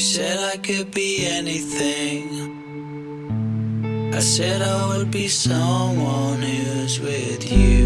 said I could be anything. I said I would be someone who's with you.